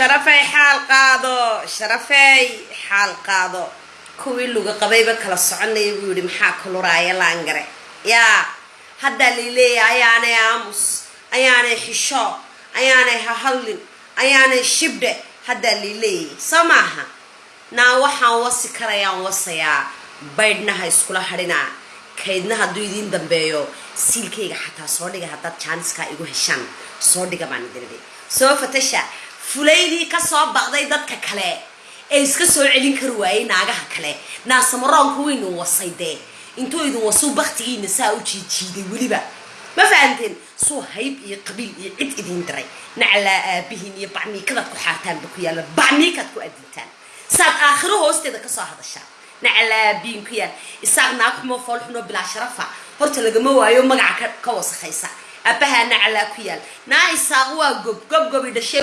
sharafey xaal qaado sharafey xaal qaado. Kuwii luga qabayba kala soconaya buu yihi maxaa kuluraaya laangare? Yaa haddaa laileeyahay ayaanay aamus ayaanay xisho ayaanay hahadlin ayaanay shibdhe haddaa laileeyahay soo maaha. Naa waxaan wasi karayaan wasayaa baydhnaha iskula hadhinaa kaydna hadduu idiin dambeeyo siilkayga xataa soo dhiga haddaad jaaniskaa igu heshaan soo dhiga baan idinidhi soo fatasha fulaydii ka soo baqday dadka kale ee iska soo celin kari waayey naagaha kale. Naasamaroonka waynu wasay dee. Intuu idin wasuu baktigiina saa u jiijiiday weliba. Ma fahanteen? Suu hayb iyo qabiil iyo cid idiin diray naclaa aabihiin iyo bacmiikadaad ku xaartaanba ku yaalla. Bacmiikaad ku adintaan saad aakhiro hoosteeda ka soo hadashaan naclaa aabihiin ku yaal. Isaaq naag xumo fool xumo bilaa sharafa. Horta lagama waayo magaca ka wasakhaysa aabbahaa naclaa ku yaal. Naa isaaq waa gob gob gobi dhashay